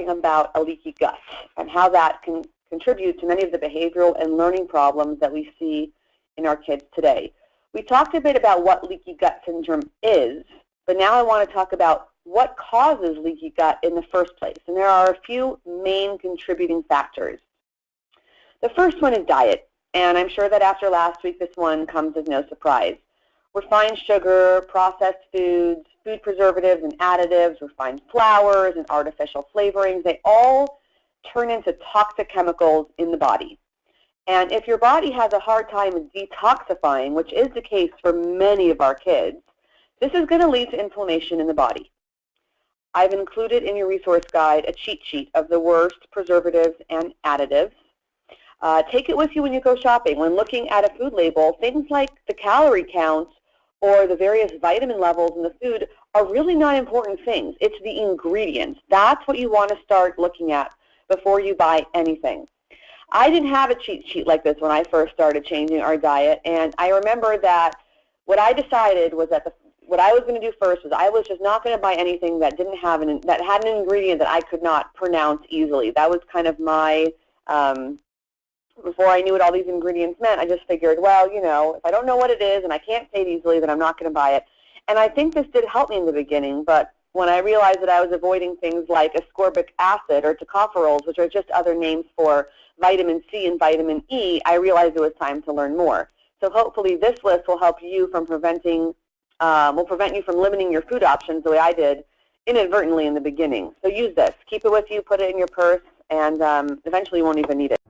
talking about a leaky gut and how that can contribute to many of the behavioral and learning problems that we see in our kids today. We talked a bit about what leaky gut syndrome is, but now I want to talk about what causes leaky gut in the first place. And there are a few main contributing factors. The first one is diet, and I'm sure that after last week this one comes as no surprise. Refined sugar, processed foods, food preservatives and additives, refined flours and artificial flavorings, they all turn into toxic chemicals in the body. And if your body has a hard time detoxifying, which is the case for many of our kids, this is going to lead to inflammation in the body. I've included in your resource guide a cheat sheet of the worst preservatives and additives. Uh, take it with you when you go shopping. When looking at a food label, things like the calorie count or the various vitamin levels in the food are really not important things. It's the ingredients. That's what you want to start looking at before you buy anything. I didn't have a cheat sheet like this when I first started changing our diet, and I remember that what I decided was that the, what I was going to do first was I was just not going to buy anything that didn't have an that had an ingredient that I could not pronounce easily. That was kind of my um, before I knew what all these ingredients meant. I just figured, well, you know, if I don't know what it is and I can't say it easily, then I'm not going to buy it. And I think this did help me in the beginning, but when I realized that I was avoiding things like ascorbic acid or tocopherols, which are just other names for vitamin C and vitamin E, I realized it was time to learn more. So hopefully this list will help you from preventing, um, will prevent you from limiting your food options the way I did inadvertently in the beginning. So use this. Keep it with you, put it in your purse, and um, eventually you won't even need it.